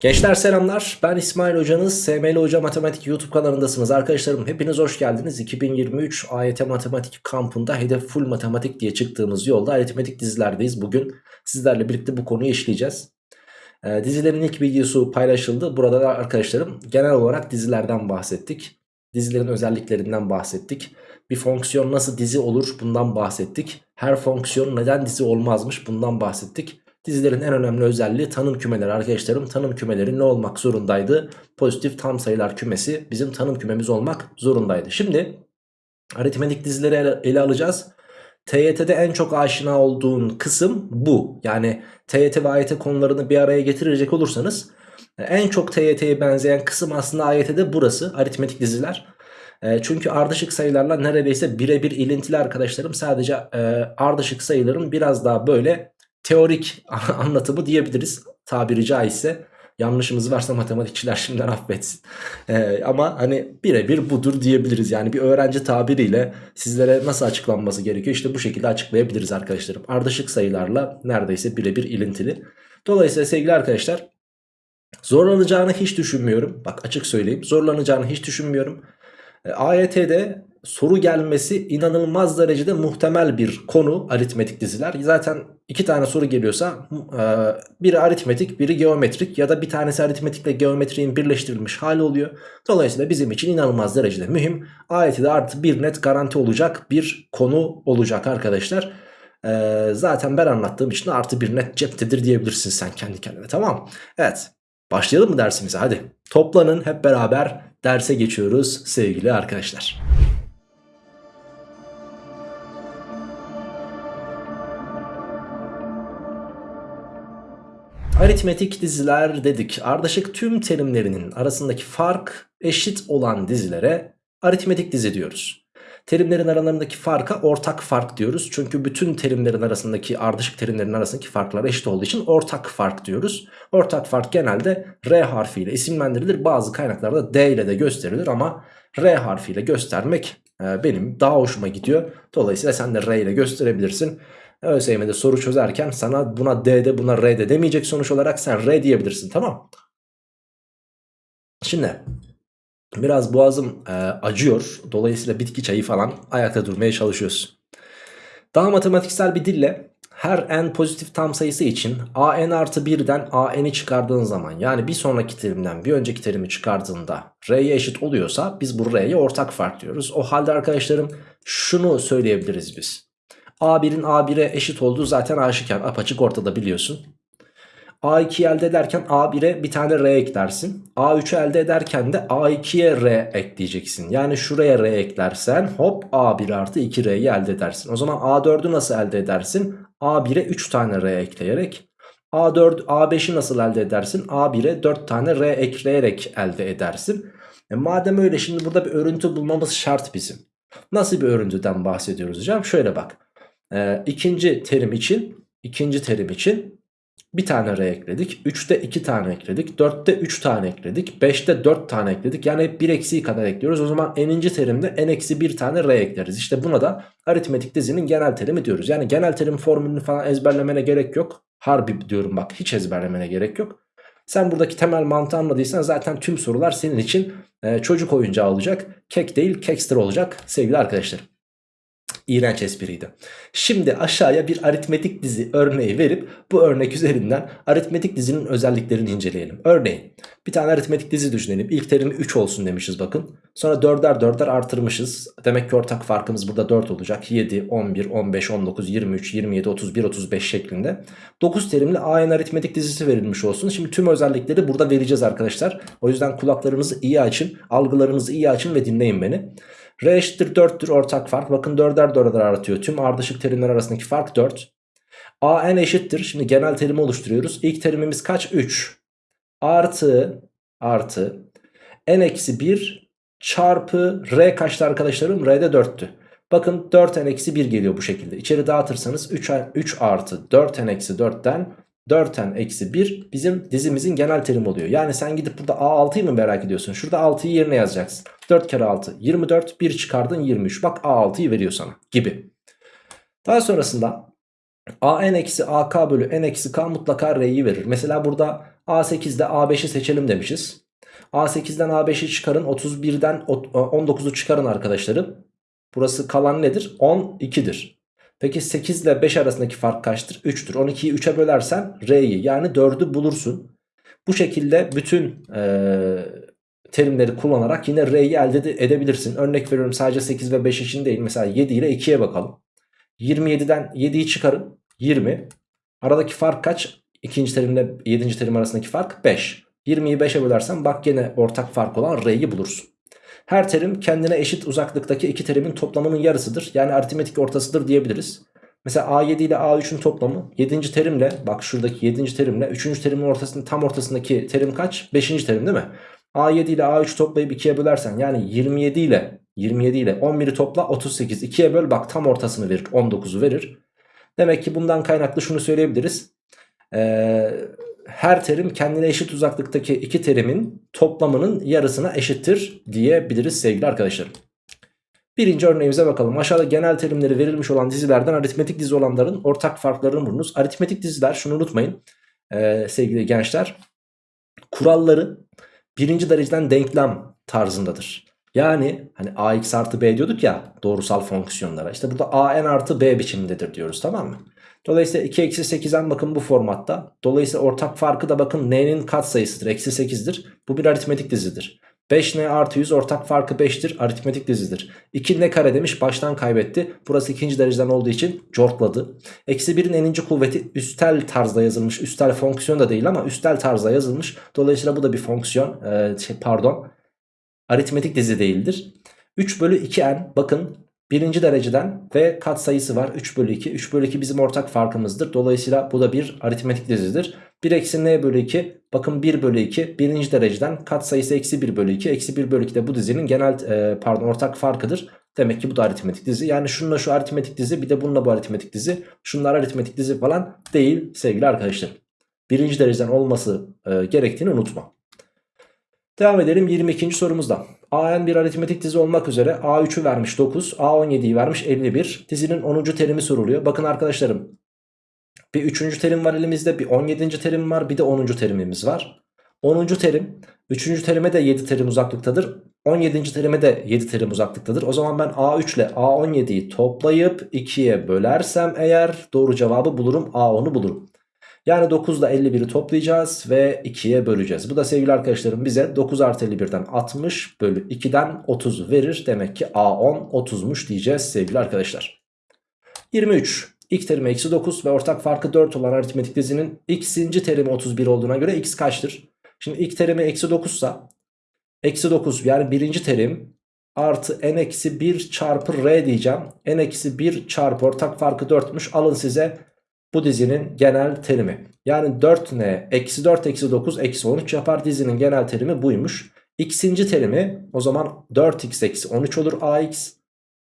Gençler selamlar. Ben İsmail hocanız. SML Hoca Matematik YouTube kanalındasınız. Arkadaşlarım hepiniz hoş geldiniz. 2023 AYT Matematik kampında hedef full matematik diye çıktığımız yolda aritmetik dizilerdeyiz. Bugün sizlerle birlikte bu konuyu işleyeceğiz. Ee, dizilerin ilk videosu paylaşıldı. Burada da arkadaşlarım genel olarak dizilerden bahsettik. Dizilerin özelliklerinden bahsettik. Bir fonksiyon nasıl dizi olur bundan bahsettik. Her fonksiyon neden dizi olmazmış bundan bahsettik Dizilerin en önemli özelliği tanım kümeleri arkadaşlarım. Tanım kümeleri ne olmak zorundaydı? Pozitif tam sayılar kümesi bizim tanım kümemiz olmak zorundaydı. Şimdi aritmetik dizileri ele, ele alacağız. TYT'de en çok aşina olduğun kısım bu. Yani TYT ve AYT konularını bir araya getirecek olursanız en çok TYT'ye benzeyen kısım aslında AYT'de burası. Aritmetik diziler. E, çünkü ardışık sayılarla neredeyse birebir ilintili arkadaşlarım. Sadece e, ardışık sayıların biraz daha böyle teorik anlatımı diyebiliriz tabiri caizse. Yanlışımız varsa matematikçiler şimdiden affetsin. Ee, ama hani birebir budur diyebiliriz. Yani bir öğrenci tabiriyle sizlere nasıl açıklanması gerekiyor? İşte bu şekilde açıklayabiliriz arkadaşlarım. Ardışık sayılarla neredeyse birebir ilintili. Dolayısıyla sevgili arkadaşlar zorlanacağını hiç düşünmüyorum. Bak açık söyleyeyim zorlanacağını hiç düşünmüyorum. E, AYT'de soru gelmesi inanılmaz derecede muhtemel bir konu aritmetik diziler. Zaten iki tane soru geliyorsa e, biri aritmetik biri geometrik ya da bir tanesi aritmetikle geometriğin birleştirilmiş hali oluyor. Dolayısıyla bizim için inanılmaz derecede mühim. AYT'de artı bir net garanti olacak bir konu olacak arkadaşlar. E, zaten ben anlattığım için artı bir net ceptedir diyebilirsin sen kendi kendine tamam Evet başlayalım mı dersimize hadi. Toplanın hep beraber derse geçiyoruz sevgili arkadaşlar. Aritmetik diziler dedik. Ardışık tüm terimlerinin arasındaki fark eşit olan dizilere aritmetik dizi diyoruz. Terimlerin aralarındaki farka ortak fark diyoruz. Çünkü bütün terimlerin arasındaki ardışık terimlerin arasındaki farklar eşit olduğu için ortak fark diyoruz. Ortak fark genelde R harfiyle isimlendirilir. Bazı kaynaklarda D ile de gösterilir ama R harfiyle göstermek e, benim daha hoşuma gidiyor. Dolayısıyla sen de R ile gösterebilirsin. ÖSYM'de soru çözerken sana buna D'de buna R'de demeyecek sonuç olarak sen R diyebilirsin tamam Şimdi biraz boğazım e, acıyor. Dolayısıyla bitki çayı falan ayakta durmaya çalışıyoruz. Daha matematiksel bir dille her n pozitif tam sayısı için an artı 1'den an'i çıkardığın zaman yani bir sonraki terimden bir önceki terimi çıkardığında r'ye eşit oluyorsa biz bu r'ye ortak fark diyoruz. O halde arkadaşlarım şunu söyleyebiliriz biz. A1'in A1'e eşit olduğu zaten aşikar apaçık ortada biliyorsun. A2'yi elde ederken A1'e bir tane R eklersin. A3'ü elde ederken de A2'ye R ekleyeceksin. Yani şuraya R eklersen hop A1 artı 2R'yi elde edersin. O zaman A4'ü nasıl elde edersin? A1'e 3 tane R ekleyerek. A4, A5'i nasıl elde edersin? A1'e 4 tane R ekleyerek elde edersin. E madem öyle şimdi burada bir örüntü bulmamız şart bizim. Nasıl bir örüntüden bahsediyoruz hocam? Şöyle bak e, ikinci terim için ikinci terim için bir tane R ekledik. 3'te 2 tane ekledik. 4'te 3 tane ekledik. 5'te 4 tane ekledik. Yani hep 1 eksiği kadar ekliyoruz. O zaman n'inci terimde n eksi 1 tane R ekleriz. İşte buna da aritmetik dizinin genel terimi diyoruz. Yani genel terim formülünü falan ezberlemene gerek yok. Harbi diyorum bak hiç ezberlemene gerek yok. Sen buradaki temel mantığı anladıysan zaten tüm sorular senin için e, çocuk oyuncağı olacak. Kek değil kekster olacak sevgili arkadaşlarım. İğrenç espriydi. Şimdi aşağıya bir aritmetik dizi örneği verip bu örnek üzerinden aritmetik dizinin özelliklerini inceleyelim. Örneğin bir tane aritmetik dizi düşünelim. İlk terimi 3 olsun demişiz bakın. Sonra 4'er 4'er artırmışız. Demek ki ortak farkımız burada 4 olacak. 7, 11, 15, 19, 23, 27, 31, 35 şeklinde. 9 terimli AN aritmetik dizisi verilmiş olsun. Şimdi tüm özellikleri burada vereceğiz arkadaşlar. O yüzden kulaklarınızı iyi açın, algılarınızı iyi açın ve dinleyin beni. R eşittir 4'tür ortak fark. Bakın 4'er 4'er artıyor. Tüm ardışık terimler arasındaki fark 4. A n eşittir. Şimdi genel terimi oluşturuyoruz. İlk terimimiz kaç? 3. Artı artı n eksi 1 çarpı r kaçtı arkadaşlarım? R'de 4'tü. Bakın 4n eksi 1 geliyor bu şekilde. İçeri dağıtırsanız 3, 3 artı 4n eksi 4'ten 4n eksi 1 bizim dizimizin genel terimi oluyor. Yani sen gidip burada A6'yı mı merak ediyorsun? Şurada 6'yı yerine yazacaksın. 4 kere 6 24 1 çıkardın 23 bak A6'yı veriyor sana gibi. Daha sonrasında a n eksi AK bölü N eksi K mutlaka R'yi verir. Mesela burada A8'de A5'i seçelim demişiz. A8'den A5'i çıkarın 31'den 19'u çıkarın arkadaşlarım. Burası kalan nedir? 12'dir. Peki 8 ile 5 arasındaki fark kaçtır? 3'tür. 12'yi 3'e bölersen R'yi yani 4'ü bulursun. Bu şekilde bütün e, terimleri kullanarak yine R'yi elde edebilirsin. Örnek veriyorum sadece 8 ve 5 için değil. Mesela 7 ile 2'ye bakalım. 27'den 7'yi çıkarın. 20. Aradaki fark kaç? İkinci terimle 7. terim arasındaki fark 5. 20'yi 5'e bölersen bak gene ortak fark olan R'yi bulursun. Her terim kendine eşit uzaklıktaki iki terimin toplamının yarısıdır. Yani aritmetik ortasıdır diyebiliriz. Mesela A7 ile A3'ün toplamı 7. terimle bak şuradaki 7. terimle 3. terimin ortasının tam ortasındaki terim kaç? 5. terim değil mi? A7 ile A3 toplayıp 2'ye bölersen yani 27 ile 27 ile 11'i topla 38 2'ye böl bak tam ortasını verir 19'u verir. Demek ki bundan kaynaklı şunu söyleyebiliriz. Ee, her terim kendine eşit uzaklıktaki iki terimin toplamının yarısına eşittir diyebiliriz sevgili arkadaşlarım. Birinci örneğimize bakalım. Aşağıda genel terimleri verilmiş olan dizilerden aritmetik dizi olanların ortak farklarını bulunuz. Aritmetik diziler şunu unutmayın ee, sevgili gençler. Kuralları birinci dereceden denklem tarzındadır. Yani hani ax artı b diyorduk ya doğrusal fonksiyonlara. İşte burada an artı b biçimindedir diyoruz tamam mı? Dolayısıyla 2 eksi 8'den bakın bu formatta. Dolayısıyla ortak farkı da bakın n'nin katsayısıdır. Eksi 8'dir. Bu bir aritmetik dizidir. 5n artı 100 ortak farkı 5'tir. Aritmetik dizidir. 2 ne kare demiş baştan kaybetti. Burası ikinci dereceden olduğu için cortladı. Eksi 1'in eninci kuvveti üstel tarzda yazılmış. Üstel fonksiyon da değil ama üstel tarzda yazılmış. Dolayısıyla bu da bir fonksiyon. Ee, şey, pardon. Aritmetik dizi değildir. 3 bölü 2n bakın birinci dereceden ve kat sayısı var 3 bölü 2. 3 bölü 2 bizim ortak farkımızdır. Dolayısıyla bu da bir aritmetik dizidir. 1 eksi n bölü 2 bakın 1 bölü 2 birinci dereceden kat sayısı eksi 1 bölü 2. Eksi 1 bölü 2 de bu dizinin genel e, pardon ortak farkıdır. Demek ki bu da aritmetik dizi. Yani şununla şu aritmetik dizi bir de bununla bu aritmetik dizi. Şunlar aritmetik dizi falan değil sevgili arkadaşlar. Birinci dereceden olması e, gerektiğini unutma. Devam edelim 22. sorumuzda. AN bir aritmetik dizi olmak üzere A3'ü vermiş 9, A17'yi vermiş 51. Dizinin 10. terimi soruluyor. Bakın arkadaşlarım bir 3. terim var elimizde, bir 17. terim var, bir de 10. terimimiz var. 10. terim 3. terime de 7 terim uzaklıktadır. 17. terime de 7 terim uzaklıktadır. O zaman ben A3 ile A17'yi toplayıp 2'ye bölersem eğer doğru cevabı bulurum. A10'u bulurum. Yani 9 ile 51'i toplayacağız ve 2'ye böleceğiz. Bu da sevgili arkadaşlarım bize 9 artı 51'den 60 bölü 2'den 30 verir. Demek ki A10 30'muş diyeceğiz sevgili arkadaşlar. 23. İlk terimi eksi 9 ve ortak farkı 4 olan aritmetik dizinin x'inci terimi 31 olduğuna göre x kaçtır? Şimdi ilk terimi eksi 9 ise eksi 9 yani birinci terim artı n eksi 1 çarpı r diyeceğim. n eksi 1 çarpı ortak farkı 4'müş. Alın size bu dizinin genel terimi. Yani 4n eksi 4 eksi 9 eksi 13 yapar dizinin genel terimi buymuş. X'inci terimi o zaman 4x eksi 13 olur ax.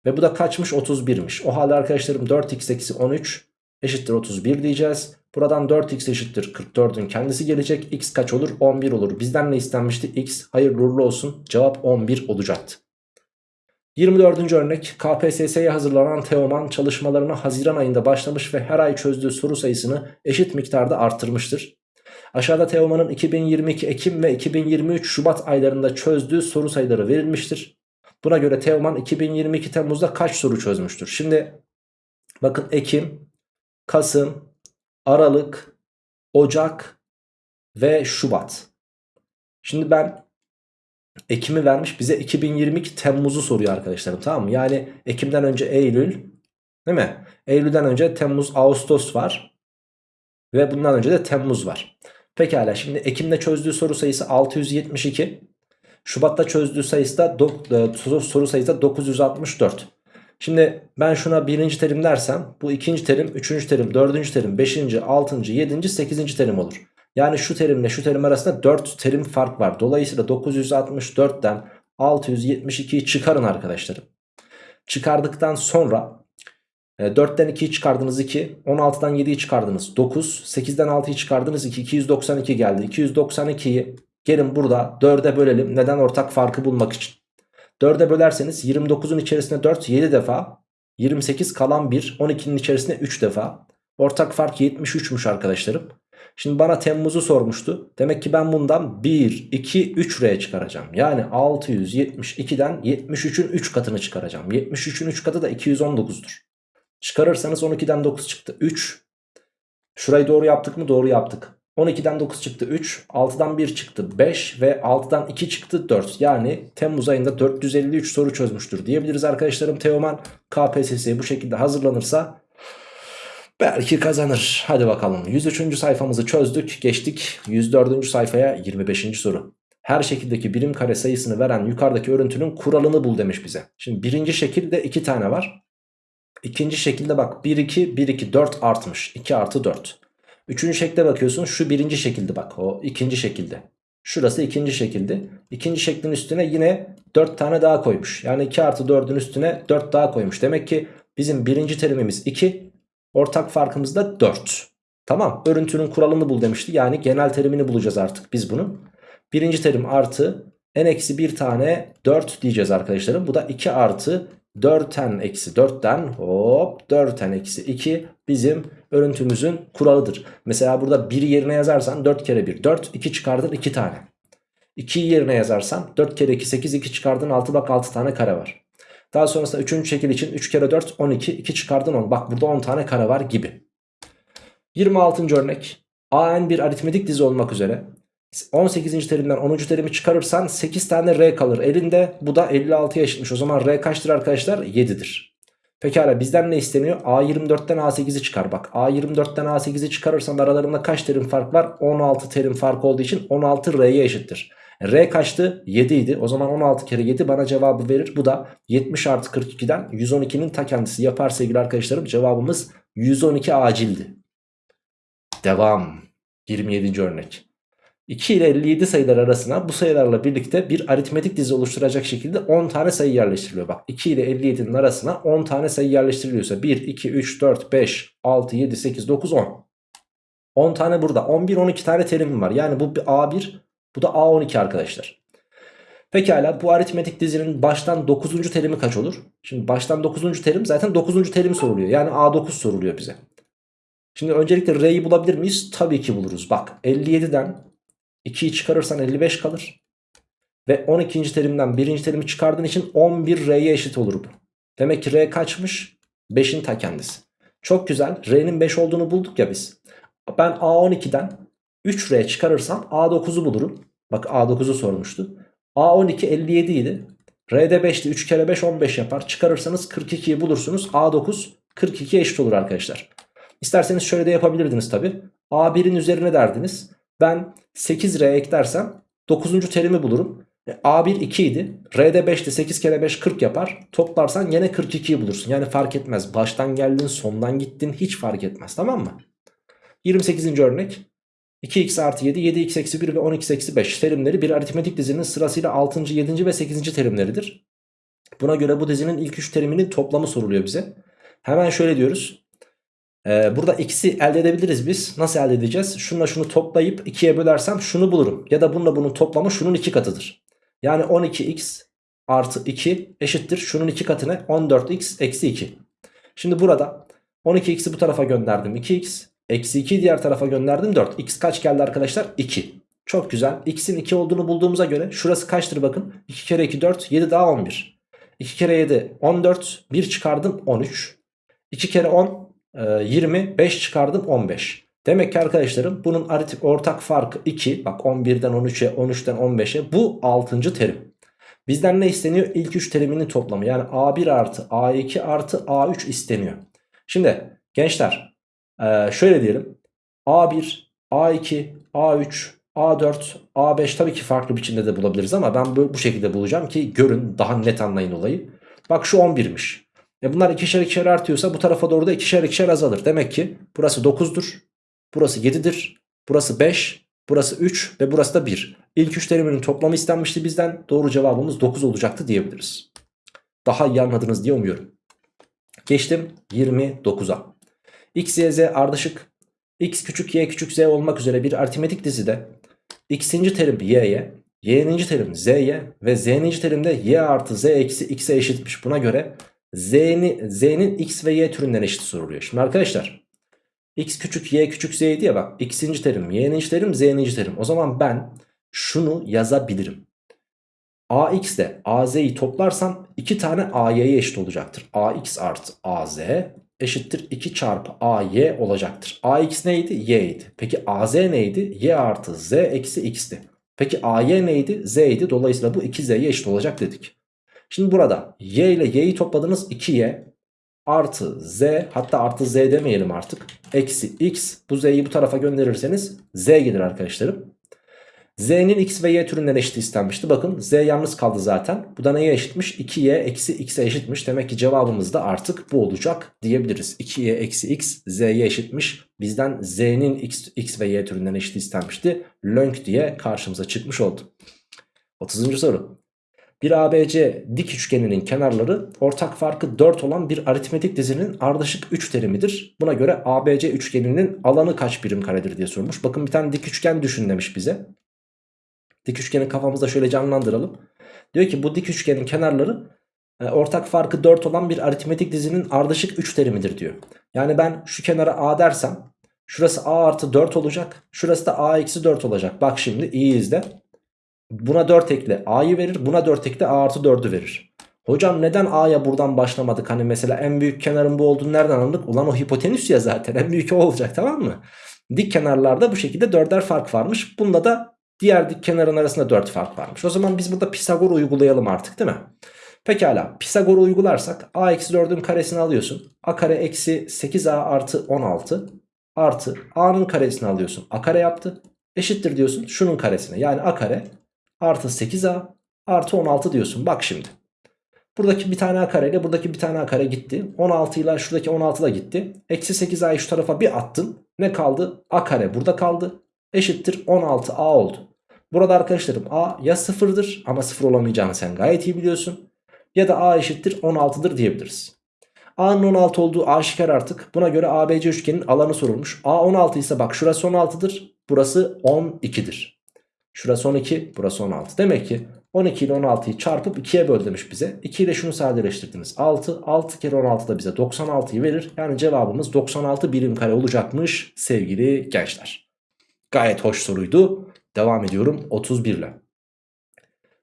Ve bu da kaçmış 31'miş. O halde arkadaşlarım 4x eksi 13 eşittir 31 diyeceğiz. Buradan 4x eşittir 44'ün kendisi gelecek. X kaç olur? 11 olur. Bizden ne istenmişti? X hayırlı uğurlu olsun. Cevap 11 olacaktı. 24. örnek KPSS'ye hazırlanan Teoman çalışmalarına Haziran ayında başlamış ve her ay çözdüğü soru sayısını eşit miktarda arttırmıştır. Aşağıda Teoman'ın 2022 Ekim ve 2023 Şubat aylarında çözdüğü soru sayıları verilmiştir. Buna göre Teoman 2022 Temmuz'da kaç soru çözmüştür? Şimdi bakın Ekim, Kasım, Aralık, Ocak ve Şubat. Şimdi ben Ekim'i vermiş bize 2022 Temmuz'u soruyor arkadaşlarım tamam mı? Yani Ekim'den önce Eylül değil mi? Eylül'den önce Temmuz Ağustos var. Ve bundan önce de Temmuz var. Pekala şimdi Ekim'de çözdüğü soru sayısı 672. Şubat'ta çözdüğü sayısı da e, soru sayısı da 964. Şimdi ben şuna birinci terim dersem bu ikinci terim, üçüncü terim, dördüncü terim, beşinci, altıncı, yedinci, sekizinci terim olur. Yani şu terimle şu terim arasında 4 terim fark var. Dolayısıyla 964'ten 672'yi çıkarın arkadaşlarım. Çıkardıktan sonra 4'ten e, 2'yi çıkardınız 2. 16'dan 7'yi çıkardınız 9. 8'den 6'yı çıkardınız 2. 292 geldi. 292'yi gelin burada 4'e bölelim. Neden ortak farkı bulmak için. 4'e bölerseniz 29'un içerisine 4 7 defa. 28 kalan 1 12'nin içerisine 3 defa. Ortak fark 73'müş arkadaşlarım. Şimdi bana Temmuz'u sormuştu. Demek ki ben bundan 1, 2, 3 R çıkaracağım. Yani 672'den 73'ün 3 katını çıkaracağım. 73'ün 3 katı da 219'dur. Çıkarırsanız 12'den 9 çıktı 3. Şurayı doğru yaptık mı? Doğru yaptık. 12'den 9 çıktı 3. 6'dan 1 çıktı 5 ve 6'dan 2 çıktı 4. Yani Temmuz ayında 453 soru çözmüştür diyebiliriz arkadaşlarım. Teoman KPSS'ye bu şekilde hazırlanırsa belki kazanır. Hadi bakalım 103. sayfamızı çözdük. Geçtik 104. sayfaya 25. soru. Her şekildeki birim kare sayısını veren yukarıdaki örüntünün kuralını bul demiş bize. Şimdi birinci şekilde 2 tane var. İkinci şekilde bak 1 2 1 2 4 artmış. 2 artı 4. Üçüncü şekilde bakıyorsun şu birinci şekilde bak o ikinci şekilde. Şurası ikinci şekilde. İkinci şeklin üstüne yine 4 tane daha koymuş. Yani 2 artı 4'ün üstüne 4 daha koymuş. Demek ki bizim birinci terimimiz 2. Ortak farkımız da 4. Tamam örüntünün kuralını bul demişti. Yani genel terimini bulacağız artık biz bunun. Birinci terim artı n eksi bir tane 4 diyeceğiz arkadaşlarım. Bu da 2 artı 4n eksi 4'ten hop 4n eksi 2 bizim örüntümüzün kuralıdır. Mesela burada 1 yerine yazarsan 4 kere 1 4 2 çıkardın 2 tane. 2'yi yerine yazarsan 4 kere 2 8 2 çıkardın 6 bak 6 tane kare var. Daha sonrasında 3. şekil için 3 kere 4 12 2 çıkardın 10 bak burada 10 tane kare var gibi. 26. örnek AN bir aritmetik dizi olmak üzere 18. terimden 10. terimi çıkarırsan 8 tane R kalır elinde. Bu da 56'ya eşitmiş. O zaman R kaçtır arkadaşlar? 7'dir. Pekala bizden ne isteniyor? A24'ten A8'i çıkar. Bak A24'ten A8'i çıkarırsan aralarında kaç terim fark var? 16 terim fark olduğu için 16 R'ye eşittir. R kaçtı? 7 idi. O zaman 16 kere 7 bana cevabı verir. Bu da 70 artı 42'den 112'nin ta kendisi yapar sevgili arkadaşlarım. Cevabımız 112 acildi. Devam. 27. örnek. 2 ile 57 sayılar arasına bu sayılarla birlikte bir aritmetik dizi oluşturacak şekilde 10 tane sayı yerleştiriliyor. Bak 2 ile 57'nin arasına 10 tane sayı yerleştiriliyorsa 1, 2, 3, 4, 5, 6, 7, 8, 9, 10. 10 tane burada 11, 12 tane terim var. Yani bu bir A1 bu da A12 arkadaşlar. Pekala bu aritmetik dizinin baştan 9. terimi kaç olur? Şimdi baştan 9. terim zaten 9. terim soruluyor. Yani A9 soruluyor bize. Şimdi öncelikle R'yi bulabilir miyiz? Tabii ki buluruz. Bak 57'den 2'yi çıkarırsan 55 kalır. Ve 12. terimden 1. terimi çıkardığın için 11 R'ye eşit olur bu. Demek ki R kaçmış? 5'in ta kendisi. Çok güzel. R'nin 5 olduğunu bulduk ya biz. Ben A12'den 3R çıkarırsam A9'u bulurum. Bak A9'u sormuştu. A12 57 idi. R'de 5'ti. 3 kere 5 15 yapar. Çıkarırsanız 42'yi bulursunuz. A9 42 eşit olur arkadaşlar. İsterseniz şöyle de yapabilirdiniz tabi. A1'in üzerine derdiniz. Ben 8R eklersem 9. terimi bulurum. E, A1 2 idi. R'de 5'ti 8 kere 5 40 yapar. Toplarsan yine 42'yi bulursun. Yani fark etmez. Baştan geldin sondan gittin hiç fark etmez tamam mı? 28. örnek. 2x artı 7, 7x eksi 1 ve 10x eksi 5 terimleri bir aritmetik dizinin sırasıyla 6. 7. ve 8. terimleridir. Buna göre bu dizinin ilk 3 teriminin toplamı soruluyor bize. Hemen şöyle diyoruz. Ee, burada x'i elde edebiliriz biz. Nasıl elde edeceğiz? Şununla şunu toplayıp 2'ye bölersem şunu bulurum. Ya da bununla bunun toplamı şunun 2 katıdır. Yani 12x artı 2 eşittir. Şunun 2 katına 14x eksi 2. Şimdi burada 12x'i bu tarafa gönderdim 2x. Eksi 2 diğer tarafa gönderdim 4. x kaç geldi arkadaşlar? 2. Çok güzel. x'in 2 olduğunu bulduğumuza göre şurası kaçtır bakın. 2 kere 2 4 7 daha 11. 2 kere 7 14 1 çıkardım 13. 2 kere 10 20 5 çıkardım 15. Demek ki arkadaşlarım bunun aritmetik ortak farkı 2. Bak 11'den 13'e 13'ten 15'e bu 6. terim. Bizden ne isteniyor? İlk 3 teriminin toplamı. Yani A1 artı A2 artı A3 isteniyor. Şimdi gençler şöyle diyelim. A1, A2, A3, A4, A5 tabii ki farklı biçimde de bulabiliriz ama ben bu şekilde bulacağım ki görün daha net anlayın olayı. Bak şu 11'miş. E bunlar ikişer ikişer artıyorsa bu tarafa doğru da ikişer ikişer azalır. Demek ki burası 9'dur. Burası 7'dir. Burası 5. Burası 3 ve burası da 1. İlk 3 teriminin toplamı istenmişti bizden. Doğru cevabımız 9 olacaktı diyebiliriz. Daha iyi anladınız diye umuyorum. Geçtim 29'a. X, Y, Z ardışık. X küçük Y küçük Z olmak üzere bir aritmetik dizide X'inci terim Y'ye, Y'ninci terim Z'ye ve Z'ninci terim de Y artı Z eksi X'e eşitmiş. Buna göre Z'nin X ve Y türünden eşit soruluyor. Şimdi arkadaşlar x küçük y küçük z'ydi ya bak x'inci terim y'ninci terim z'ninci terim. O zaman ben şunu yazabilirim. ax ile az'yi toplarsam 2 tane a'y'ye eşit olacaktır. ax artı az eşittir 2 çarpı ay olacaktır. ax neydi? y'ydi. Peki az neydi? y artı z eksi x'ti. Peki ay neydi? z'ydi. Dolayısıyla bu 2z'ye eşit olacak dedik. Şimdi burada y ile y'yi topladınız 2y artı z hatta artı z demeyelim artık. Eksi x bu z'yi bu tarafa gönderirseniz z gelir arkadaşlarım. Z'nin x ve y türünden eşit istenmişti. Bakın z yalnız kaldı zaten. Bu da neye eşitmiş? 2y eksi x'e eşitmiş. Demek ki cevabımız da artık bu olacak diyebiliriz. 2y eksi x z'ye eşitmiş. Bizden z'nin x, x ve y türünden eşit istenmişti. Lönk diye karşımıza çıkmış oldu. 30. soru. Bir ABC dik üçgeninin kenarları ortak farkı 4 olan bir aritmetik dizinin ardışık 3 terimidir. Buna göre ABC üçgeninin alanı kaç birim karedir diye sormuş. Bakın bir tane dik üçgen düşün demiş bize. Dik üçgeni kafamızda şöyle canlandıralım. Diyor ki bu dik üçgenin kenarları e, ortak farkı 4 olan bir aritmetik dizinin ardışık 3 terimidir diyor. Yani ben şu kenara A dersem şurası A artı 4 olacak. Şurası da A eksi 4 olacak. Bak şimdi iyi izle. Buna 4 ekle A'yı verir. Buna 4 ekle A artı 4'ü verir. Hocam neden A'ya buradan başlamadık? Hani mesela en büyük kenarın bu olduğunu nereden anladık? Ulan o hipotenüs ya zaten en büyük o olacak tamam mı? Dik kenarlarda bu şekilde dörder fark varmış. Bunda da diğer dik kenarın arasında 4 fark varmış. O zaman biz burada Pisagor uygulayalım artık değil mi? Pekala Pisagor uygularsak A eksi 4'ün karesini alıyorsun. A kare eksi 8A artı 16 artı A'nın karesini alıyorsun. A kare yaptı. Eşittir diyorsun şunun karesine. Yani A kare artı 8a artı 16 diyorsun. Bak şimdi. Buradaki bir tane a kare ile buradaki bir tane a kare gitti. 16 ile şuradaki 16 da gitti. Eksi 8a'yı şu tarafa bir attın. Ne kaldı? a kare burada kaldı. Eşittir 16a oldu. Burada arkadaşlarım a ya sıfırdır ama sıfır olamayacağını sen gayet iyi biliyorsun. Ya da a eşittir 16'dır diyebiliriz. A'nın 16 olduğu aşikar artık. Buna göre ABC üçgenin alanı sorulmuş. A 16 ise bak şurası 16'dır. Burası 12'dir. Şurası 12 burası 16. Demek ki 12 ile 16'yı çarpıp 2'ye böl demiş bize. 2 ile şunu sadeleştirdiniz. 6. 6 kere 16 da bize 96'yı verir. Yani cevabımız 96 birim kare olacakmış sevgili gençler. Gayet hoş soruydu. Devam ediyorum 31 ile.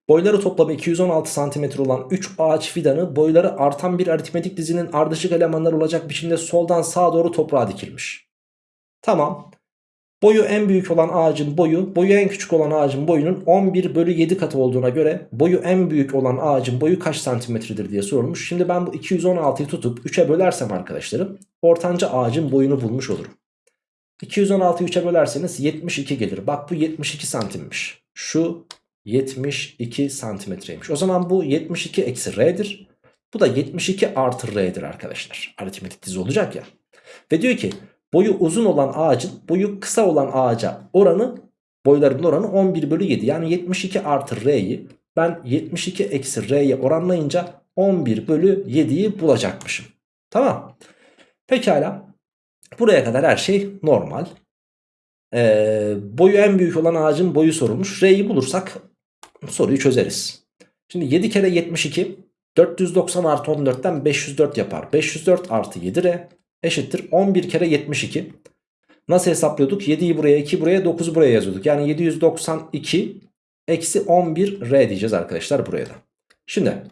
Boyları toplamı 216 cm olan 3 ağaç fidanı boyları artan bir aritmetik dizinin ardışık elemanlar olacak biçimde soldan sağa doğru toprağa dikilmiş. Tamam. Boyu en büyük olan ağacın boyu boyu en küçük olan ağacın boyunun 11 bölü 7 katı olduğuna göre boyu en büyük olan ağacın boyu kaç santimetredir diye sorulmuş. Şimdi ben bu 216'yı tutup 3'e bölersem arkadaşlarım ortanca ağacın boyunu bulmuş olurum. 216'yı 3'e bölerseniz 72 gelir. Bak bu 72 santimmiş. Şu 72 santimetreymiş. O zaman bu 72 eksi r'dir. Bu da 72 artı r'dir arkadaşlar. Aritmetik dizi olacak ya. Ve diyor ki boyu uzun olan ağacın boyu kısa olan ağaca oranı boylarının oranı 11 bölü 7. Yani 72 artı r'yi ben 72 eksi r'ye oranlayınca 11 bölü 7'yi bulacakmışım. Tamam. Pekala. Buraya kadar her şey normal. Ee, boyu en büyük olan ağacın boyu sorulmuş. R'yi bulursak soruyu çözeriz. Şimdi 7 kere 72 490 artı 14'ten 504 yapar. 504 artı 7 R eşittir 11 kere 72. Nasıl hesaplıyorduk? 7'yi buraya 2 buraya 9'u buraya yazıyorduk. Yani 792 eksi 11 R diyeceğiz arkadaşlar buraya da. Şimdi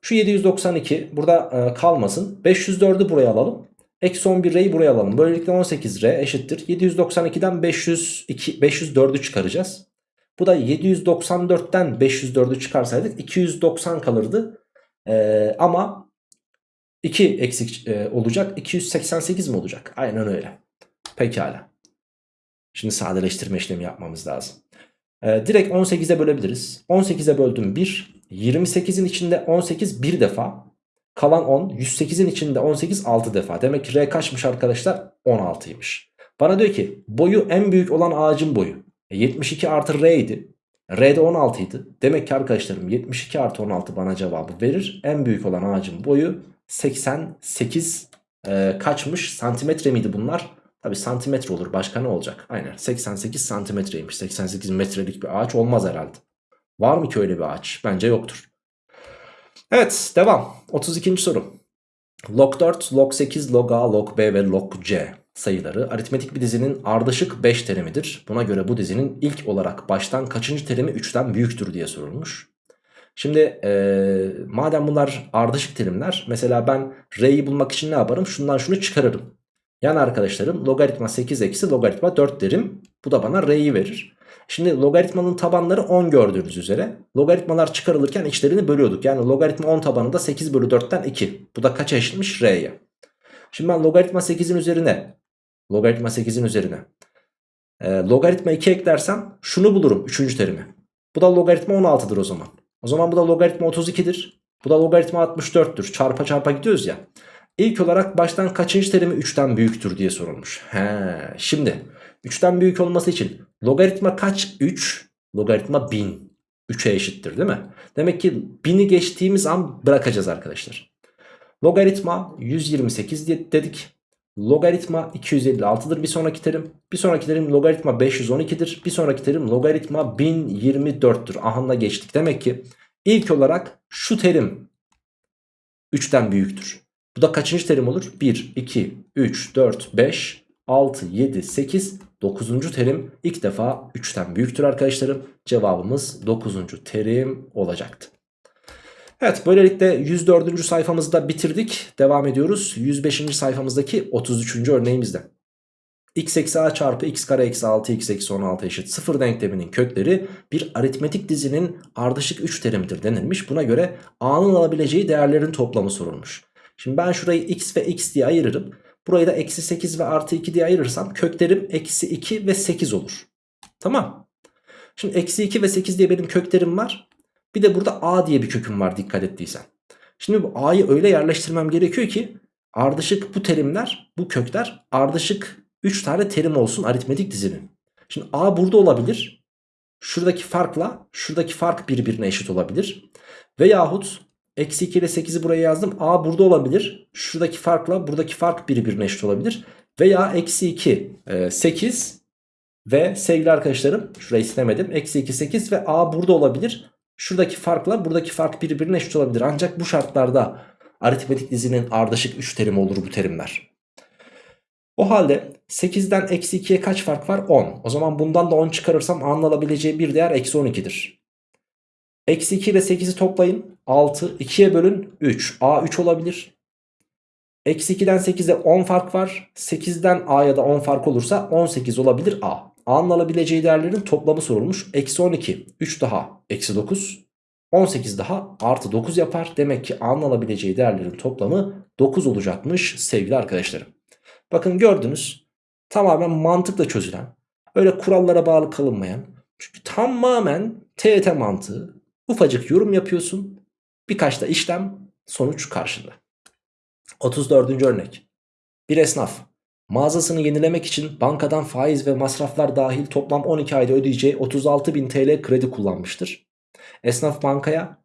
şu 792 burada e, kalmasın. 504'ü buraya alalım. Eksi 11 R'yi buraya alalım. Böylelikle 18 R eşittir. 792'den 502, 504'ü çıkaracağız. Bu da 794'ten 504'ü çıkarsaydık 290 kalırdı. Ee, ama 2 eksik e, olacak. 288 mi olacak? Aynen öyle. Pekala. Şimdi sadeleştirme işlemi yapmamız lazım. E, direkt 18'e bölebiliriz. 18'e böldüm 1. 28'in içinde 18 bir defa. Kalan 10. 108'in içinde 18 6 defa. Demek ki R kaçmış arkadaşlar? 16'ymış. Bana diyor ki boyu en büyük olan ağacın boyu. E, 72 artı R idi. R de 16 idi. Demek ki arkadaşlarım 72 artı 16 bana cevabı verir. En büyük olan ağacın boyu 88 e, kaçmış santimetre miydi bunlar? Tabi santimetre olur başka ne olacak? Aynen 88 santimetreymiş 88 metrelik bir ağaç olmaz herhalde. Var mı ki öyle bir ağaç? Bence yoktur. Evet devam 32. soru. Log 4, log 8, log A, log B ve log C. sayıları aritmetik bir dizinin ardışık 5 terimidir. Buna göre bu dizinin ilk olarak baştan kaçıncı terimi 3'ten büyüktür diye sorulmuş. Şimdi ee, madem bunlar ardışık terimler mesela ben r'yi bulmak için ne yaparım? Şundan şunu çıkarırım. Yani arkadaşlarım logaritma 8 eksi logaritma 4 derim. Bu da bana r'yi verir. Şimdi logaritmanın tabanları 10 gördüğünüz üzere. Logaritmalar çıkarılırken içlerini bölüyorduk. Yani logaritma 10 tabanı da 8 bölü 4'ten 2. Bu da kaç eşitmiş? R'ye. Şimdi ben logaritma 8'in üzerine logaritma 8'in üzerine e, logaritma 2 eklersem şunu bulurum 3. terimi. Bu da logaritma 16'dır o zaman. O zaman bu da logaritma 32'dir. Bu da logaritma 64'tür. Çarpa çarpa gidiyoruz ya. İlk olarak baştan kaçıncı terimi 3'ten büyüktür diye sorulmuş. He, şimdi 3'ten büyük olması için logaritma kaç? 3. Logaritma 1000. 3'e eşittir değil mi? Demek ki 1000'i geçtiğimiz an bırakacağız arkadaşlar. Logaritma 128 dedik. Logaritma 256'dır bir sonraki terim. Bir sonraki terim logaritma 512'dir. Bir sonraki terim logaritma 1024'tür. Ahanda geçtik. Demek ki ilk olarak şu terim 3'ten büyüktür. Bu da kaçıncı terim olur? 1, 2, 3, 4, 5, 6, 7, 8, 9. terim ilk defa 3'ten büyüktür arkadaşlarım. Cevabımız 9. terim olacaktı. Evet böylelikle 104. sayfamızı da bitirdik. Devam ediyoruz. 105. sayfamızdaki 33. örneğimizde. x eksi a çarpı x kare eksi 6 x eksi 16 eşit 0 denkleminin kökleri bir aritmetik dizinin ardışık 3 terimidir denilmiş. Buna göre a'nın alabileceği değerlerin toplamı sorulmuş. Şimdi ben şurayı x ve x diye ayırırım. Burayı da eksi 8 ve artı 2 diye ayırırsam köklerim eksi 2 ve 8 olur. Tamam. Şimdi eksi 2 ve 8 diye benim köklerim var. Bir de burada a diye bir köküm var dikkat ettiysen. Şimdi bu a'yı öyle yerleştirmem gerekiyor ki ardışık bu terimler, bu kökler ardışık 3 tane terim olsun aritmetik dizinin. Şimdi a burada olabilir. Şuradaki farkla şuradaki fark birbirine eşit olabilir. Veyahut eksi 2 ile 8'i buraya yazdım. a burada olabilir. Şuradaki farkla buradaki fark birbirine eşit olabilir. Veya eksi 2 8 ve sevgili arkadaşlarım şurayı silemedim. Eksi 2 8 ve a burada olabilir. Şuradaki farkla buradaki fark birbirine eşit olabilir. Ancak bu şartlarda aritmetik dizinin ardışık 3 terimi olur bu terimler. O halde 8'den eksi 2'ye kaç fark var? 10. O zaman bundan da 10 çıkarırsam A'nın alabileceği bir değer eksi 12'dir. Eksi 2 ile 8'i toplayın. 6. 2'ye bölün 3. A 3 olabilir. Eksi 2'den 8'e 10 fark var. 8'den A'ya da 10 fark olursa 18 olabilir A. A'nın alabileceği değerlerin toplamı sorulmuş. Eksi 12, 3 daha eksi 9, 18 daha artı 9 yapar. Demek ki A'nın alabileceği değerlerin toplamı 9 olacakmış sevgili arkadaşlarım. Bakın gördünüz tamamen mantıkla çözülen, öyle kurallara bağlı kalınmayan, çünkü tamamen TET mantığı, ufacık yorum yapıyorsun, birkaç da işlem, sonuç karşında. 34. örnek. Bir esnaf Mağazasını yenilemek için bankadan faiz ve masraflar dahil toplam 12 ayda ödeyeceği 36.000 TL kredi kullanmıştır. Esnaf bankaya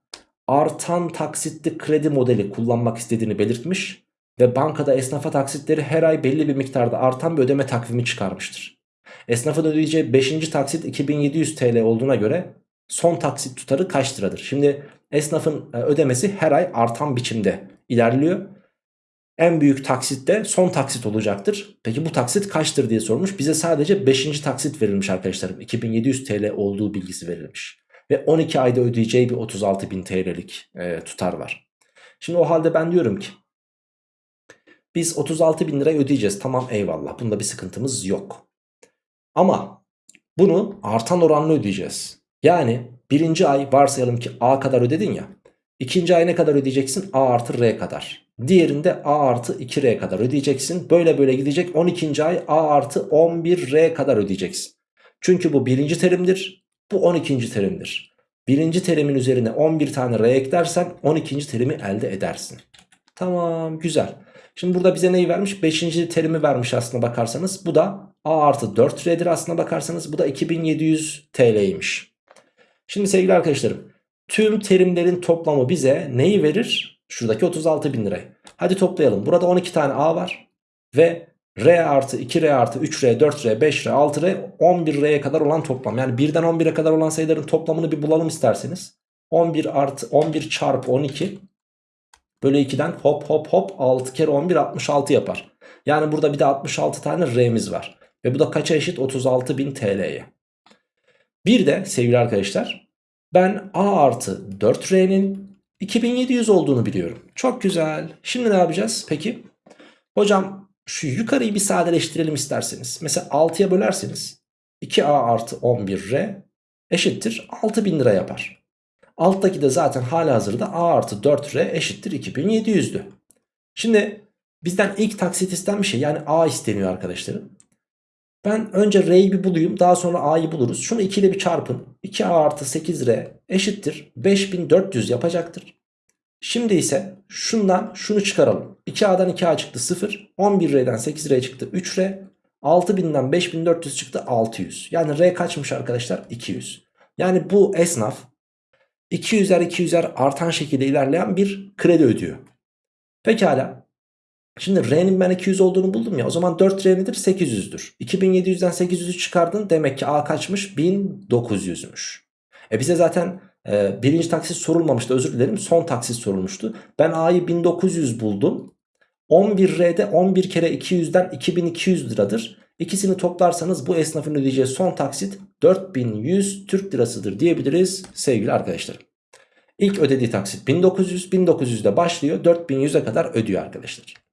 artan taksitli kredi modeli kullanmak istediğini belirtmiş ve bankada esnafa taksitleri her ay belli bir miktarda artan bir ödeme takvimi çıkarmıştır. Esnafın ödeyeceği 5. taksit 2700 TL olduğuna göre son taksit tutarı kaç liradır? Şimdi esnafın e, ödemesi her ay artan biçimde ilerliyor en büyük taksitte son taksit olacaktır. Peki bu taksit kaçtır diye sormuş. Bize sadece 5. taksit verilmiş arkadaşlarım. 2700 TL olduğu bilgisi verilmiş. Ve 12 ayda ödeyeceği bir 36.000 TL'lik e, tutar var. Şimdi o halde ben diyorum ki biz 36 bin lirayı ödeyeceğiz. Tamam eyvallah. Bunda bir sıkıntımız yok. Ama bunu artan oranla ödeyeceğiz. Yani birinci ay varsayalım ki A kadar ödedin ya. İkinci ay ne kadar ödeyeceksin? A artı R kadar. Diğerinde A artı 2R kadar ödeyeceksin. Böyle böyle gidecek 12. ay A artı 11R kadar ödeyeceksin. Çünkü bu birinci terimdir. Bu 12. terimdir. Birinci terimin üzerine 11 tane R eklersen 12. terimi elde edersin. Tamam güzel. Şimdi burada bize neyi vermiş? 5. terimi vermiş aslına bakarsanız. Bu da A artı 4R'dir aslına bakarsanız. Bu da 2700 TL'ymiş. Şimdi sevgili arkadaşlarım tüm terimlerin toplamı bize neyi verir? Şuradaki 36 bin lirayı. Hadi toplayalım. Burada 12 tane A var. Ve R artı 2R artı 3R 4R 5R 6R 11R'ye kadar olan toplam. Yani 1'den 11'e kadar olan sayıların toplamını bir bulalım isterseniz. 11 artı 11 çarpı 12 bölü 2'den hop hop hop 6 kere 11 66 yapar. Yani burada bir de 66 tane R'miz var. Ve bu da kaça eşit? 36.000 TL'ye. Bir de sevgili arkadaşlar ben A artı 4R'nin 2700 olduğunu biliyorum. Çok güzel. Şimdi ne yapacağız peki? Hocam şu yukarıyı bir sadeleştirelim isterseniz. Mesela 6'ya bölerseniz 2A artı 11R eşittir 6000 lira yapar. Alttaki de zaten hala hazırda A artı 4R eşittir 2700'dü. Şimdi bizden ilk taksit istenmiş şey yani A isteniyor arkadaşlarım. Ben önce R'yi bir bulayım daha sonra A'yı buluruz. Şunu 2 ile bir çarpın. 2A artı 8R eşittir 5400 yapacaktır. Şimdi ise şundan şunu çıkaralım. 2A'dan 2A çıktı 0. 11R'den 8R çıktı 3R. 6000'den 5400 çıktı 600. Yani R kaçmış arkadaşlar? 200. Yani bu esnaf 200'er 200'er artan şekilde ilerleyen bir kredi ödüyor. Pekala. Şimdi R'nin ben 200 olduğunu buldum ya. O zaman 4R nedir? 800'dür. 2700'den 800'ü çıkardın. Demek ki A kaçmış? 1900'müş. E bize zaten e, birinci taksit sorulmamıştı. Özür dilerim. Son taksit sorulmuştu. Ben A'yı 1900 buldum. 11R'de 11 kere 200'den 2200 liradır. İkisini toplarsanız bu esnafın ödeyeceği son taksit 4100 Türk lirasıdır diyebiliriz sevgili arkadaşlarım. İlk ödediği taksit 1900, 1900'de başlıyor 4100'e kadar ödüyor arkadaşlar.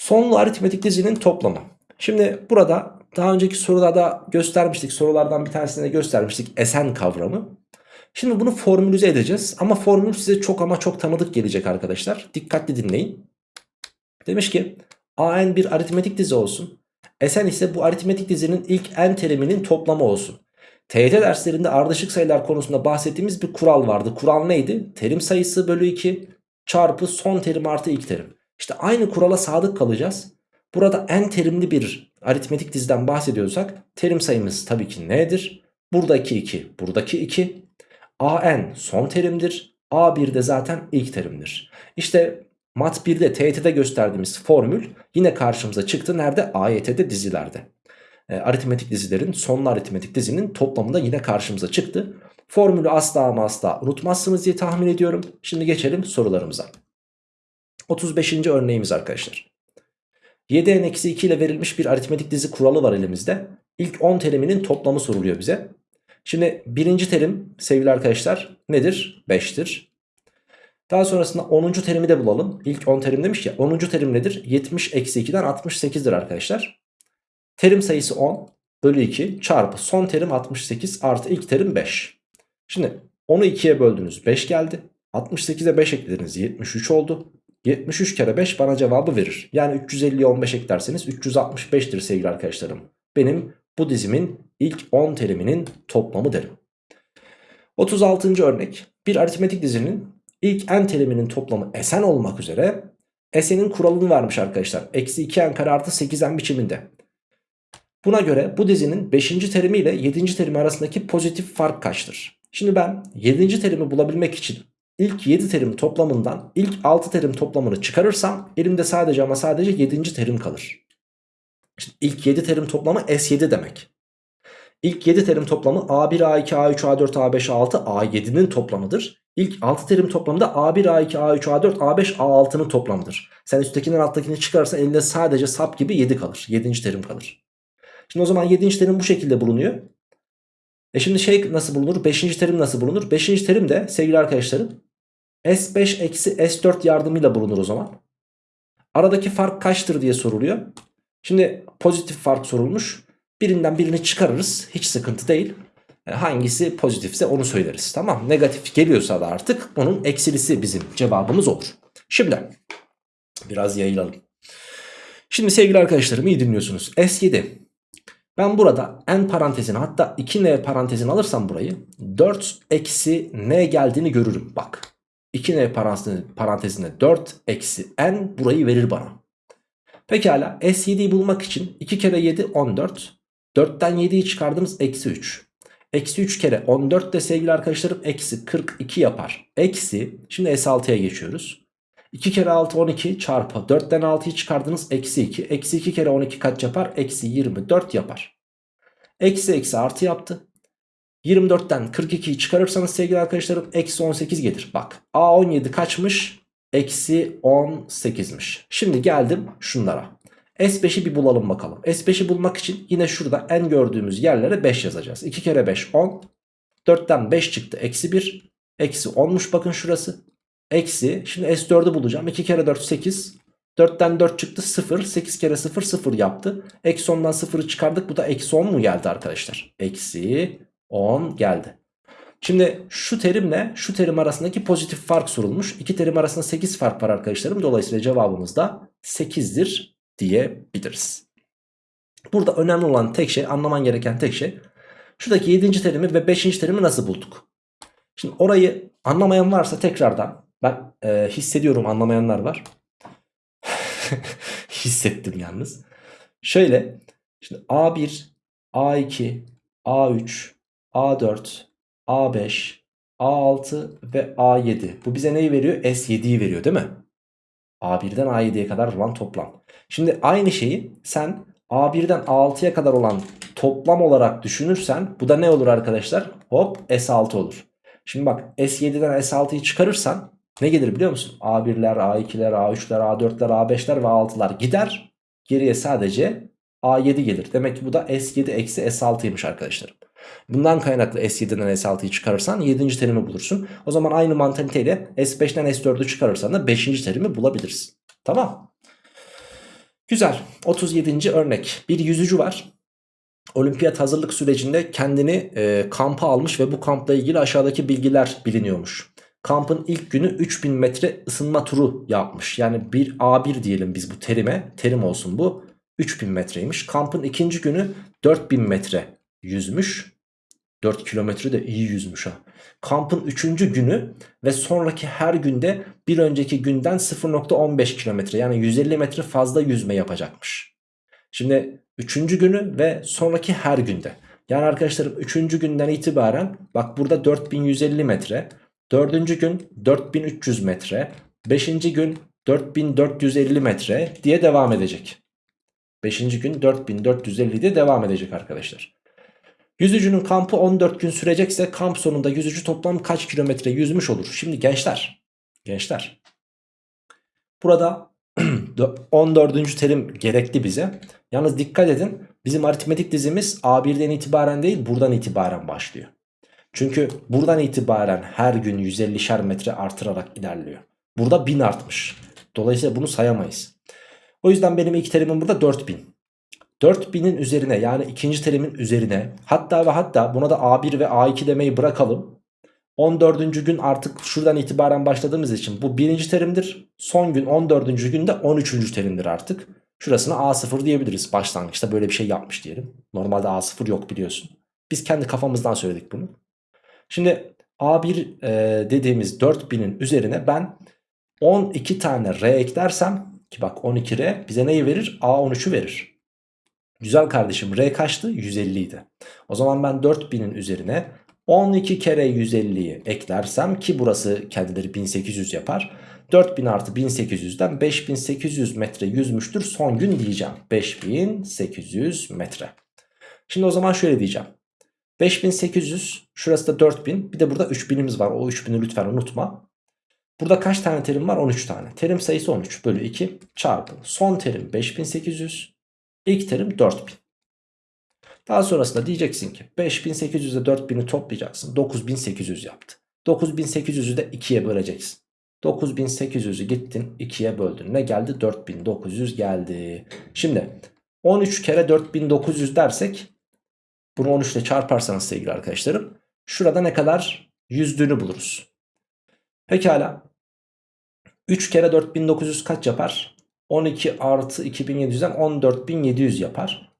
Sonlu aritmetik dizinin toplamı. Şimdi burada daha önceki sorularda göstermiştik. Sorulardan bir tanesinde göstermiştik esen kavramı. Şimdi bunu formülize edeceğiz. Ama formül size çok ama çok tanıdık gelecek arkadaşlar. Dikkatli dinleyin. Demiş ki AN bir aritmetik dizi olsun. Esen ise bu aritmetik dizinin ilk n teriminin toplamı olsun. TYT derslerinde ardışık sayılar konusunda bahsettiğimiz bir kural vardı. Kural neydi? Terim sayısı bölü 2 çarpı son terim artı ilk terim. İşte aynı kurala sadık kalacağız. Burada n terimli bir aritmetik diziden bahsediyorsak terim sayımız tabii ki nedir? Buradaki 2, buradaki 2. an son terimdir. a1 de zaten ilk terimdir. İşte mat 1'de TYT'de gösterdiğimiz formül yine karşımıza çıktı. Nerede? AYT'de dizilerde. E, aritmetik dizilerin sonlu aritmetik dizinin toplamında yine karşımıza çıktı. Formülü asla ama asla unutmazsınız diye tahmin ediyorum. Şimdi geçelim sorularımıza. 35. örneğimiz arkadaşlar. 7n-2 ile verilmiş bir aritmetik dizi kuralı var elimizde. İlk 10 teriminin toplamı soruluyor bize. Şimdi birinci terim sevgili arkadaşlar nedir? 5'tir. Daha sonrasında 10. terimi de bulalım. İlk 10 terim demiş ya 10. terim nedir? 70 eksi 2'den 68'dir arkadaşlar. Terim sayısı 10 bölü 2 çarpı son terim 68 artı ilk terim 5. Şimdi 10'u 2'ye böldünüz 5 geldi. 68'e 5 eklediniz 73 oldu. 73 kere 5 bana cevabı verir. Yani 350'ye 15 eklerseniz 365'tir sevgili arkadaşlarım. Benim bu dizimin ilk 10 teriminin toplamı derim. 36. örnek. Bir aritmetik dizinin ilk n teriminin toplamı Sn olmak üzere S'nin kuralını vermiş arkadaşlar. Eksi 2n kare artı 8n biçiminde. Buna göre bu dizinin 5. terimi ile 7. terimi arasındaki pozitif fark kaçtır? Şimdi ben 7. terimi bulabilmek için ilk 7 terim toplamından ilk 6 terim toplamını çıkarırsam elimde sadece ama sadece 7. terim kalır. İşte ilk 7 terim toplamı S7 demek. İlk 7 terim toplamı A1, A2, A3, A4, A5, A6, A7'nin toplamıdır. İlk 6 terim toplamı da A1, A2, A3, A4, A5, A6'nın toplamıdır. Sen üsttekinden alttakini çıkarsan elinde sadece sap gibi 7 kalır. 7. terim kalır. Şimdi o zaman 7. terim bu şekilde bulunuyor. E şimdi şey nasıl bulunur? 5. terim nasıl bulunur? 5. terim de sevgili arkadaşlarım S5 eksi S4 yardımıyla bulunur o zaman. Aradaki fark kaçtır diye soruluyor. Şimdi pozitif fark sorulmuş. Birinden birini çıkarırız. Hiç sıkıntı değil. E, hangisi pozitifse onu söyleriz. Tamam Negatif geliyorsa da artık onun eksilisi bizim cevabımız olur. Şimdi biraz yayılalım. Şimdi sevgili arkadaşlarım iyi dinliyorsunuz. S7 ben burada n parantezini hatta 2n parantezini alırsam burayı 4 eksi n geldiğini görürüm. Bak 2n parantezine 4 eksi n burayı verir bana. Pekala S7'yi bulmak için 2 kere 7 14. 4'ten 7'yi çıkardığımız eksi 3. Eksi 3 kere 14 de sevgili arkadaşlarım eksi 42 yapar. Eksi şimdi S6'ya geçiyoruz. 2 kere 6 12 çarpı 4'ten 6'yı çıkardınız eksi 2. Eksi 2 kere 12 kaç yapar? Eksi 24 yapar. Eksi eksi artı yaptı. 24'ten 42'yi çıkarırsanız sevgili arkadaşlarım eksi 18 gelir. Bak A17 kaçmış? eksi 18'miş. Şimdi geldim şunlara. S5'i bir bulalım bakalım. S5'i bulmak için yine şurada en gördüğümüz yerlere 5 yazacağız. 2 kere 5 10. 4'ten 5 çıktı eksi 1. Eksi 10'muş bakın şurası. Eksi şimdi S4'ü bulacağım. 2 kere 4 8. 4'ten 4 çıktı 0. 8 kere 0 0 yaptı. Eksi 10'dan 0'ı çıkardık. Bu da eksi 10 mu geldi arkadaşlar? Eksi 10 geldi. Şimdi şu terimle şu terim arasındaki pozitif fark sorulmuş. İki terim arasında 8 fark var arkadaşlarım. Dolayısıyla cevabımız da 8'dir diyebiliriz. Burada önemli olan tek şey anlaman gereken tek şey şuradaki 7. terimi ve 5. terimi nasıl bulduk? Şimdi orayı anlamayan varsa tekrardan ben e, hissediyorum anlamayanlar var. Hissettim yalnız. Şöyle şimdi A1, A2, A3, A4, A5, A6 ve A7. Bu bize neyi veriyor? S7'yi veriyor değil mi? A1'den A7'ye kadar olan toplam. Şimdi aynı şeyi sen A1'den A6'ya kadar olan toplam olarak düşünürsen bu da ne olur arkadaşlar? Hop S6 olur. Şimdi bak S7'den S6'yı çıkarırsan ne gelir biliyor musun? A1'ler, A2'ler, A3'ler, A4'ler, A5'ler ve A6'lar gider. Geriye sadece A7 gelir. Demek ki bu da S7 eksi S6'ymış arkadaşlarım. Bundan kaynaklı S7'den S6'yı çıkarırsan 7. terimi bulursun. O zaman aynı mantaliteyle S5'ten S4'ü çıkarırsan da 5. terimi bulabilirsin. Tamam. Güzel. 37. örnek. Bir yüzücü var. Olimpiyat hazırlık sürecinde kendini e, kampa almış ve bu kampla ilgili aşağıdaki bilgiler biliniyormuş. Kampın ilk günü 3000 metre ısınma turu yapmış. Yani bir A1 diyelim biz bu terime. Terim olsun bu. 3000 metreymiş. Kampın ikinci günü 4000 metre yüzmüş. 4 kilometre de iyi yüzmüş ha. Kampın 3. günü ve sonraki her günde bir önceki günden 0.15 kilometre yani 150 metre fazla yüzme yapacakmış. Şimdi 3. günü ve sonraki her günde. Yani arkadaşlarım 3. günden itibaren bak burada 4150 metre. 4. gün 4300 metre. 5. gün 4450 metre diye devam edecek. 5. gün 4450 diye devam edecek arkadaşlar. Yüzücünün kampı 14 gün sürecekse kamp sonunda yüzücü toplam kaç kilometre yüzmüş olur? Şimdi gençler, gençler burada 14. terim gerekli bize. Yalnız dikkat edin bizim aritmetik dizimiz A1'den itibaren değil buradan itibaren başlıyor. Çünkü buradan itibaren her gün 150'şer metre artırarak ilerliyor. Burada 1000 artmış. Dolayısıyla bunu sayamayız. O yüzden benim ilk terimim burada 4000. 4000'in üzerine yani ikinci terimin üzerine hatta ve hatta buna da A1 ve A2 demeyi bırakalım. 14. gün artık şuradan itibaren başladığımız için bu birinci terimdir. Son gün 14. günde 13. terimdir artık. Şurasına A0 diyebiliriz. Başlangıçta böyle bir şey yapmış diyelim. Normalde A0 yok biliyorsun. Biz kendi kafamızdan söyledik bunu. Şimdi A1 e, dediğimiz 4000'in üzerine ben 12 tane R eklersem ki bak 12R bize neyi verir? A13'ü verir. Güzel kardeşim R kaçtı? 150 idi. O zaman ben 4000'in üzerine 12 kere 150'yi eklersem ki burası kendileri 1800 yapar. 4000 artı 1800'den 5800 metre yüzmüştür son gün diyeceğim. 5800 metre. Şimdi o zaman şöyle diyeceğim. 5800 şurası da 4000 bir de burada 3000'imiz var o 3000'i lütfen unutma. Burada kaç tane terim var? 13 tane. Terim sayısı 13 bölü 2 çarpı. Son terim 5800 İlk terim 4000. Daha sonrasında diyeceksin ki 5800 ile 4000'i toplayacaksın. 9800 yaptı. 9800'ü de 2'ye böleceksin. 9800'ü gittin 2'ye böldün. Ne geldi? 4900 geldi. Şimdi 13 kere 4900 dersek bunu 13 ile çarparsanız sevgili arkadaşlarım şurada ne kadar yüzdüğünü buluruz. Pekala 3 kere 4900 kaç yapar? 12 artı 2700'den 14700 yapar.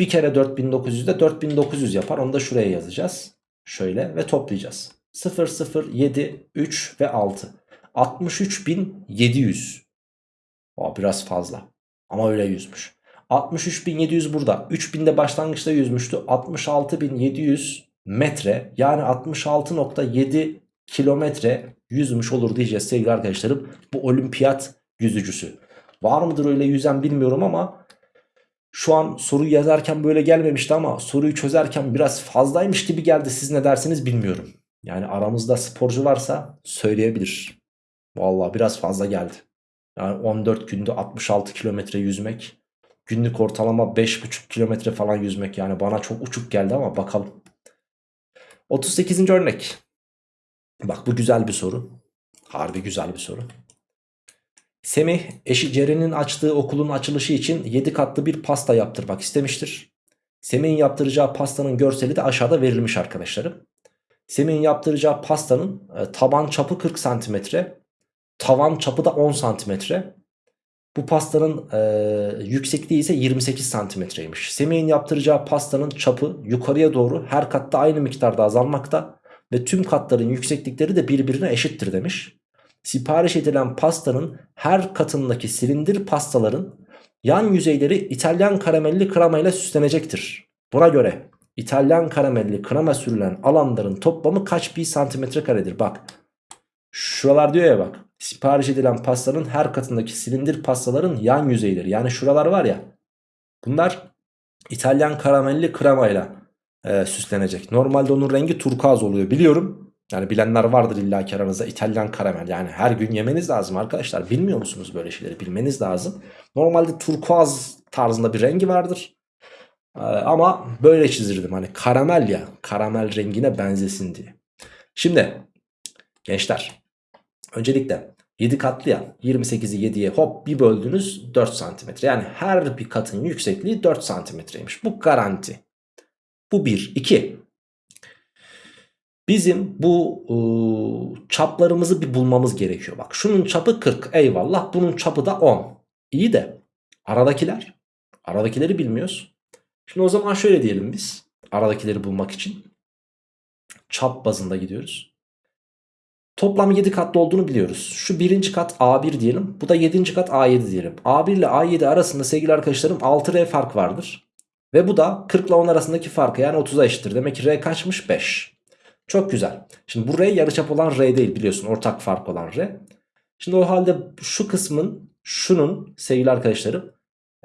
Bir kere 4900 de 4900 yapar. Onu da şuraya yazacağız. Şöyle ve toplayacağız. 0, 0, 7, 3 ve 6. 63700. O biraz fazla. Ama öyle yüzmüş. 63700 burada. 3000 de başlangıçta yüzmüştü. 66700 metre yani 66.7 kilometre yüzmüş olur diyeceğiz sevgili arkadaşlarım. Bu olimpiyat yüzücüsü. Var mıdır öyle yüzen bilmiyorum ama şu an soruyu yazarken böyle gelmemişti ama soruyu çözerken biraz fazlaymış gibi geldi. Siz ne dersiniz bilmiyorum. Yani aramızda sporcu varsa söyleyebilir. Vallahi biraz fazla geldi. Yani 14 günde 66 kilometre yüzmek. Günlük ortalama 5,5 kilometre falan yüzmek. Yani bana çok uçuk geldi ama bakalım. 38. örnek. Bak bu güzel bir soru. Harbi güzel bir soru. Semih eşi Ceren'in açtığı okulun açılışı için 7 katlı bir pasta yaptırmak istemiştir. Semih'in yaptıracağı pastanın görseli de aşağıda verilmiş arkadaşlarım. Semih'in yaptıracağı pastanın e, taban çapı 40 santimetre, tavan çapı da 10 santimetre. Bu pastanın e, yüksekliği ise 28 santimetreymiş. Semih'in yaptıracağı pastanın çapı yukarıya doğru her katta aynı miktarda azalmakta ve tüm katların yükseklikleri de birbirine eşittir demiş. Sipariş edilen pastanın her katındaki silindir pastaların yan yüzeyleri İtalyan karamelli krema süslenecektir. Buna göre İtalyan karamelli krema sürülen alanların toplamı kaç pi santimetre karedir? Bak şuralar diyor ya bak sipariş edilen pastanın her katındaki silindir pastaların yan yüzeyleri yani şuralar var ya bunlar İtalyan karamelli kremayla e, süslenecek. Normalde onun rengi turkuaz oluyor biliyorum. Yani bilenler vardır illa ki aranızda İtalyan karamel. Yani her gün yemeniz lazım arkadaşlar. Bilmiyor musunuz böyle şeyleri? Bilmeniz lazım. Normalde turkuaz tarzında bir rengi vardır. Ee, ama böyle çizirdim. Hani karamel ya. Karamel rengine benzesin diye. Şimdi gençler. Öncelikle 7 katlı ya 28'i 7'ye hop bir böldünüz 4 santimetre. Yani her bir katın yüksekliği 4 santimetreymiş. Bu garanti. Bu 1. 2. Bizim bu ıı, çaplarımızı bir bulmamız gerekiyor. Bak şunun çapı 40 eyvallah bunun çapı da 10. İyi de aradakiler aradakileri bilmiyoruz. Şimdi o zaman şöyle diyelim biz aradakileri bulmak için çap bazında gidiyoruz. Toplam 7 katlı olduğunu biliyoruz. Şu birinci kat A1 diyelim. Bu da 7. kat A7 diyelim. A1 ile A7 arasında sevgili arkadaşlarım 6R fark vardır. Ve bu da 40 ile 10 arasındaki farkı yani 30'a eşittir. Demek ki R kaçmış? 5. Çok güzel. Şimdi bu R yarıçap olan R değil biliyorsun. Ortak fark olan R. Şimdi o halde şu kısmın şunun sevgili arkadaşlarım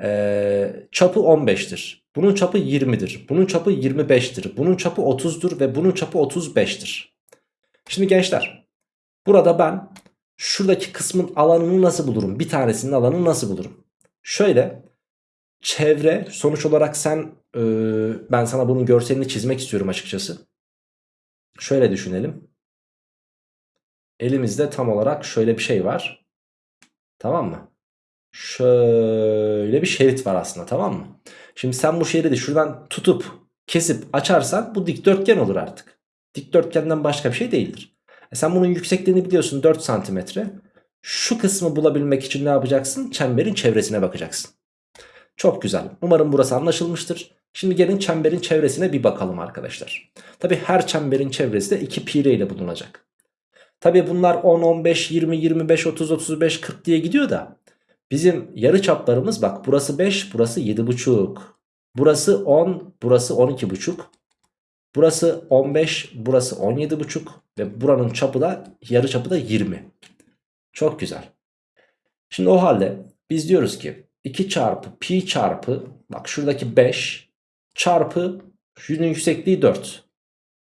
ee, çapı 15'tir. Bunun çapı 20'dir. Bunun çapı 25'tir. Bunun çapı 30'dur ve bunun çapı 35'tir. Şimdi gençler burada ben şuradaki kısmın alanını nasıl bulurum? Bir tanesinin alanını nasıl bulurum? Şöyle çevre sonuç olarak sen e, ben sana bunun görselini çizmek istiyorum açıkçası. Şöyle düşünelim. Elimizde tam olarak şöyle bir şey var. Tamam mı? Şöyle bir şerit var aslında tamam mı? Şimdi sen bu şeridi şuradan tutup kesip açarsan bu dikdörtgen olur artık. Dikdörtgenden başka bir şey değildir. E sen bunun yüksekliğini biliyorsun 4 santimetre. Şu kısmı bulabilmek için ne yapacaksın? Çemberin çevresine bakacaksın. Çok güzel. Umarım burası anlaşılmıştır. Şimdi gelin çemberin çevresine bir bakalım arkadaşlar. Tabi her çemberin çevresi de 2 pi ile bulunacak. Tabi bunlar 10, 15, 20, 25, 30, 35, 40 diye gidiyor da bizim yarı çaplarımız bak burası 5, burası 7,5. Burası 10, burası 12,5. Burası 15, burası 17,5 ve buranın çapı da yarı çapı da 20. Çok güzel. Şimdi o halde biz diyoruz ki 2 çarpı pi çarpı bak şuradaki 5 çarpı şunun yüksekliği 4.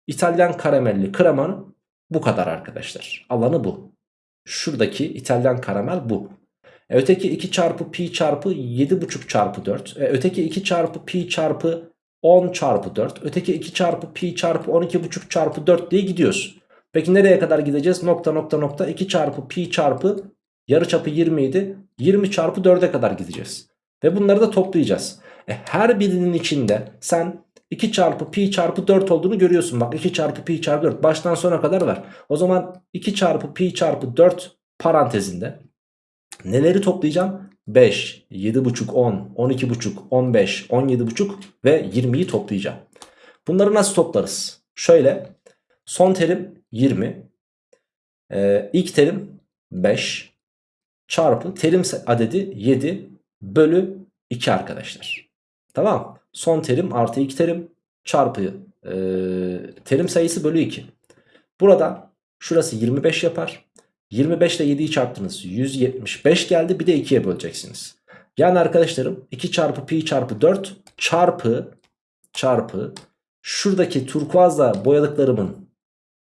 İtalyan karamelli kremanın bu kadar arkadaşlar. Alanı bu. Şuradaki İtalyan karamel bu. E, öteki 2 çarpı pi çarpı 7,5 çarpı 4. E, öteki 2 çarpı pi çarpı 10 çarpı 4. Öteki 2 çarpı pi çarpı 12,5 çarpı 4 diye gidiyoruz. Peki nereye kadar gideceğiz? Nokta nokta nokta 2 çarpı pi çarpı yarıçapı 20 idi. 20 çarpı 4'e kadar gideceğiz. Ve bunları da toplayacağız. E, her birinin içinde sen 2 çarpı pi çarpı 4 olduğunu görüyorsun. Bak 2 çarpı pi çarpı 4 baştan sona kadar var. O zaman 2 çarpı pi çarpı 4 parantezinde neleri toplayacağım? 5, 7,5, 10, 12,5, 15, 17,5 ve 20'yi toplayacağım. Bunları nasıl toplarız? Şöyle son terim 20, ee, ilk terim 5 çarpı terim adedi 7 bölü 2 arkadaşlar. Tamam. Son terim artı 2 terim çarpı e, terim sayısı bölü 2. Burada şurası 25 yapar. 25 ile 7'yi çarptınız. 175 geldi. Bir de 2'ye böleceksiniz. Yani arkadaşlarım 2 çarpı pi çarpı 4 çarpı çarpı şuradaki turkuazla boyadıklarımın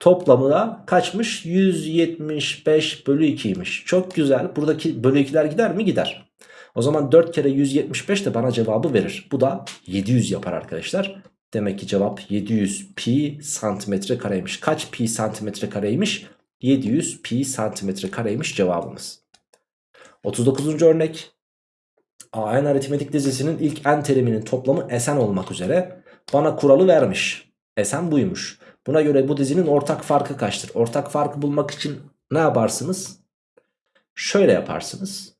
toplamı da kaçmış? 175 bölü 2'ymiş. Çok güzel. Buradaki bölü 2'ler gider mi? Gider. O zaman 4 kere 175 de bana cevabı verir. Bu da 700 yapar arkadaşlar. Demek ki cevap 700 pi santimetre kareymiş. Kaç pi santimetre kareymiş? 700 pi santimetre kareymiş cevabımız. 39. örnek. AN aritmetik dizisinin ilk n teriminin toplamı Sn olmak üzere bana kuralı vermiş. Sn buymuş. Buna göre bu dizinin ortak farkı kaçtır? Ortak farkı bulmak için ne yaparsınız? Şöyle yaparsınız.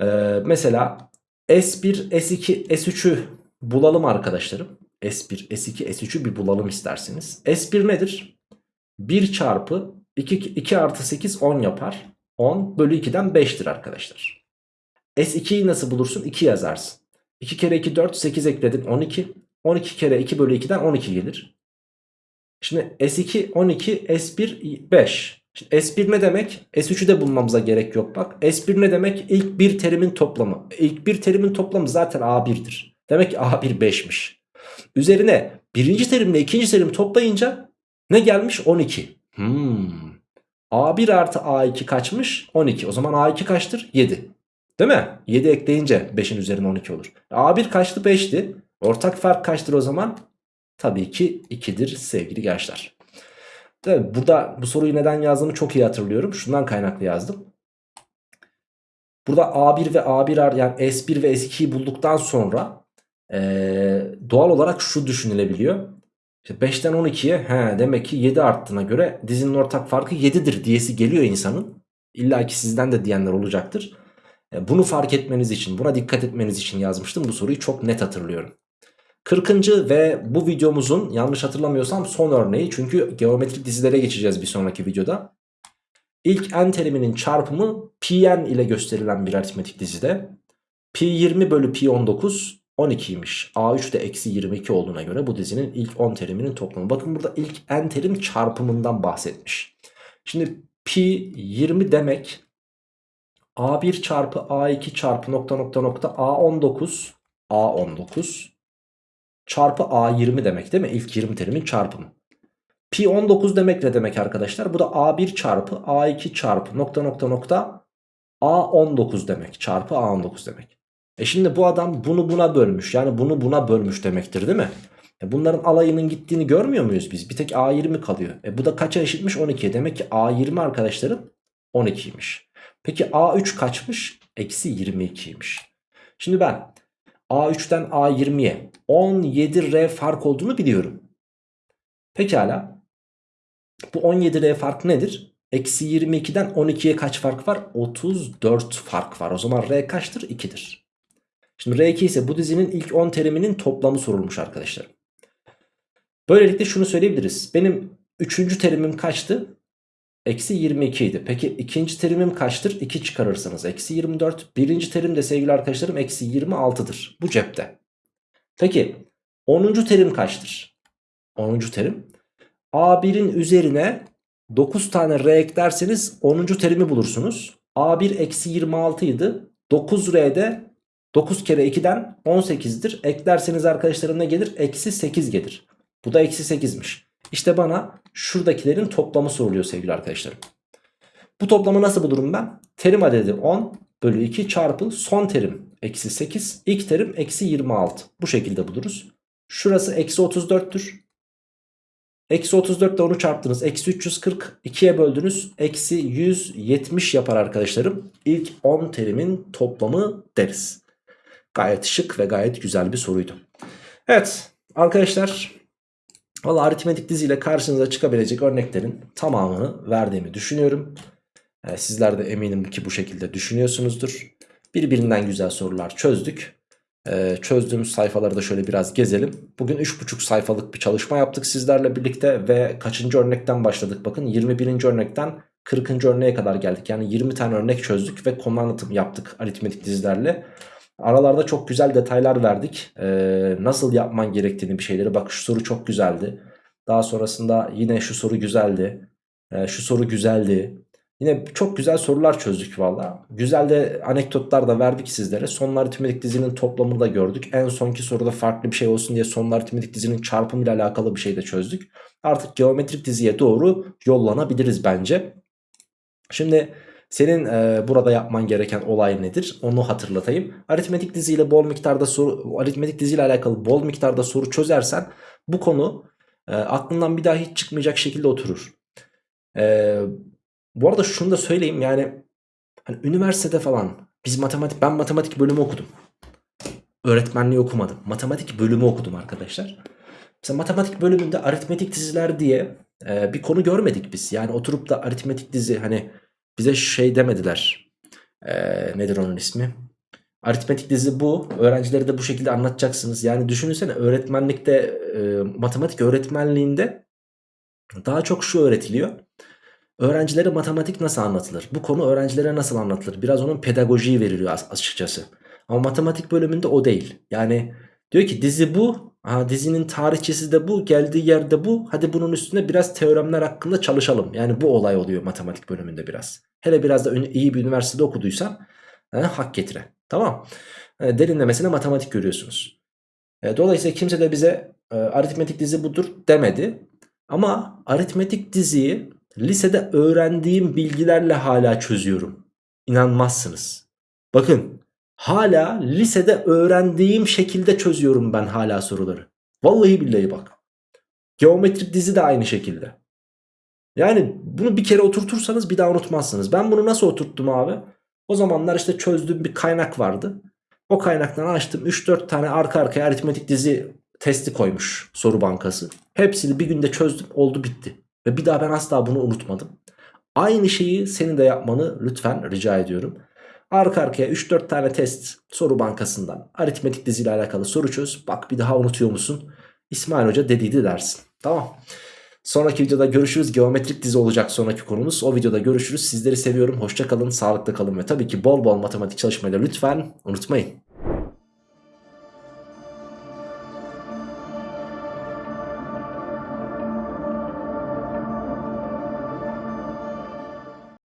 Ee, mesela S1, S2, S3'ü bulalım arkadaşlarım. S1, S2, S3'ü bir bulalım isterseniz. S1 nedir? 1 çarpı 2, 2 artı 8 10 yapar. 10 bölü 2'den 5'tir arkadaşlar. S2'yi nasıl bulursun? 2 yazarsın. 2 kere 2 4 8 ekledin 12. 12 kere 2 bölü 2'den 12 gelir. Şimdi S2 12 S1 5. Şimdi S1 ne demek? S3'ü de bulmamıza gerek yok bak. S1 ne demek? İlk bir terimin toplamı. İlk bir terimin toplamı zaten A1'dir. Demek ki A1 5'miş. Üzerine birinci terimle ikinci terimi toplayınca ne gelmiş? 12. Hmm. A1 artı A2 kaçmış? 12. O zaman A2 kaçtır? 7. Değil mi? 7 ekleyince 5'in üzerine 12 olur. A1 kaçtı? 5'ti. Ortak fark kaçtır o zaman? Tabii ki 2'dir sevgili gençler. Tabii burada bu soruyu neden yazdığımı çok iyi hatırlıyorum. Şundan kaynaklı yazdım. Burada A1 ve A1 yani S1 ve S2'yi bulduktan sonra ee, doğal olarak şu düşünülebiliyor. İşte 5'ten 12'ye he, demek ki 7 arttığına göre dizinin ortak farkı 7'dir diyesi geliyor insanın. İlla ki sizden de diyenler olacaktır. E, bunu fark etmeniz için, buna dikkat etmeniz için yazmıştım. Bu soruyu çok net hatırlıyorum. 40. ve bu videomuzun yanlış hatırlamıyorsam son örneği. Çünkü geometrik dizilere geçeceğiz bir sonraki videoda. İlk n teriminin çarpımı pn ile gösterilen bir aritmetik dizide. Pi 20 bölü pi 19 12'ymiş. A3 de eksi 22 olduğuna göre bu dizinin ilk 10 teriminin toplamı. Bakın burada ilk n terim çarpımından bahsetmiş. Şimdi pi 20 demek A1 çarpı A2 çarpı nokta nokta nokta A19 A19 çarpı A20 demek değil mi? İlk 20 terimin çarpımı. Pi 19 demek ne demek arkadaşlar? Bu da A1 çarpı A2 çarpı nokta nokta nokta A19 demek. Çarpı A19 demek. E şimdi bu adam bunu buna bölmüş. Yani bunu buna bölmüş demektir değil mi? E bunların alayının gittiğini görmüyor muyuz biz? Bir tek A20 kalıyor. E bu da kaça eşitmiş? 12'ye. Demek ki A20 arkadaşlarım 12'ymiş. Peki A3 kaçmış? Eksi 22'ymiş. Şimdi ben A3'ten A20'ye 17R fark olduğunu biliyorum. Pekala. Bu 17R fark nedir? Eksi 22'den 12'ye kaç fark var? 34 fark var. O zaman R kaçtır? 2'dir. Şimdi R2 ise bu dizinin ilk 10 teriminin toplamı sorulmuş arkadaşlar. Böylelikle şunu söyleyebiliriz. Benim 3. terimim kaçtı? Eksi 22 idi. Peki ikinci terimim kaçtır? 2 çıkarırsanız eksi 24. Birinci terim de sevgili arkadaşlarım eksi 26'dır. Bu cepte. Peki 10. terim kaçtır? 10. terim. A1'in üzerine 9 tane R eklerseniz 10. terimi bulursunuz. A1 eksi 26 idi. 9R'de 9 kere 2'den 18'dir. Eklerseniz arkadaşlarım ne gelir? Eksi 8 gelir. Bu da eksi 8'miş. İşte bana şuradakilerin toplamı soruluyor sevgili arkadaşlarım. Bu toplamı nasıl bulurum ben? Terim adedi 10 bölü 2 çarpı son terim eksi 8. ilk terim eksi 26. Bu şekilde buluruz. Şurası eksi 34'tür. Eksi 34 ile onu çarptınız. Eksi 340 2'ye böldünüz. Eksi 170 yapar arkadaşlarım. İlk 10 terimin toplamı deriz. Gayet şık ve gayet güzel bir soruydu. Evet arkadaşlar Valla aritmetik diziyle karşınıza çıkabilecek örneklerin tamamını verdiğimi düşünüyorum. Ee, sizler de eminim ki bu şekilde düşünüyorsunuzdur. Birbirinden güzel sorular çözdük. Ee, çözdüğümüz sayfaları da şöyle biraz gezelim. Bugün 3,5 sayfalık bir çalışma yaptık sizlerle birlikte ve kaçıncı örnekten başladık? Bakın 21. örnekten 40. örneğe kadar geldik. Yani 20 tane örnek çözdük ve konu anlatım yaptık aritmetik dizilerle. Aralarda çok güzel detaylar verdik. Ee, nasıl yapman gerektiğini bir şeyleri. Bak şu soru çok güzeldi. Daha sonrasında yine şu soru güzeldi. Ee, şu soru güzeldi. Yine çok güzel sorular çözdük valla. Güzel de anekdotlar da verdik sizlere. Sonlu aritmetik dizinin toplamını da gördük. En sonki soruda farklı bir şey olsun diye sonlu aritmetik dizinin çarpımı ile alakalı bir şey de çözdük. Artık geometrik diziye doğru yollanabiliriz bence. Şimdi senin e, burada yapman gereken olay nedir? Onu hatırlatayım. Aritmetik diziyle bol miktarda soru aritmetik diziyle alakalı bol miktarda soru çözersen bu konu e, aklından bir daha hiç çıkmayacak şekilde oturur. E, bu arada şunu da söyleyeyim yani hani üniversitede falan biz matematik ben matematik bölümü okudum. Öğretmenliği okumadım. Matematik bölümü okudum arkadaşlar. Mesela matematik bölümünde aritmetik diziler diye e, bir konu görmedik biz. Yani oturup da aritmetik dizi hani bize şey demediler. E, nedir onun ismi? Aritmetik dizi bu. Öğrencileri de bu şekilde anlatacaksınız. Yani düşünsene öğretmenlikte e, matematik öğretmenliğinde daha çok şu öğretiliyor. Öğrencilere matematik nasıl anlatılır? Bu konu öğrencilere nasıl anlatılır? Biraz onun pedagojiyi veriliyor açıkçası. Ama matematik bölümünde o değil. Yani diyor ki dizi bu. Aha, dizinin tarihçesi de bu. Geldiği yerde bu. Hadi bunun üstüne biraz teoremler hakkında çalışalım. Yani bu olay oluyor matematik bölümünde biraz. Hele biraz da iyi bir üniversitede okuduysan he, hak getire. Tamam. E, derinlemesine matematik görüyorsunuz. E, dolayısıyla kimse de bize e, aritmetik dizi budur demedi. Ama aritmetik diziyi lisede öğrendiğim bilgilerle hala çözüyorum. İnanmazsınız. Bakın hala lisede öğrendiğim şekilde çözüyorum ben hala soruları. Vallahi billahi bak. Geometrik dizi de aynı şekilde. Yani bunu bir kere oturtursanız bir daha unutmazsınız. Ben bunu nasıl oturttum abi? O zamanlar işte çözdüğüm bir kaynak vardı. O kaynaktan açtım 3-4 tane arka arkaya aritmetik dizi testi koymuş soru bankası. Hepsini bir günde çözdüm oldu bitti. Ve bir daha ben asla bunu unutmadım. Aynı şeyi senin de yapmanı lütfen rica ediyorum. Arka arkaya 3-4 tane test soru bankasından aritmetik diziyle alakalı soru çöz. Bak bir daha unutuyor musun? İsmail Hoca dediydi dersin. Tamam. Sonraki videoda görüşürüz. Geometrik dizi olacak sonraki konumuz. O videoda görüşürüz. Sizleri seviyorum. Hoşça kalın, sağlıklı kalın ve tabii ki bol bol matematik çalışmayı lütfen unutmayın.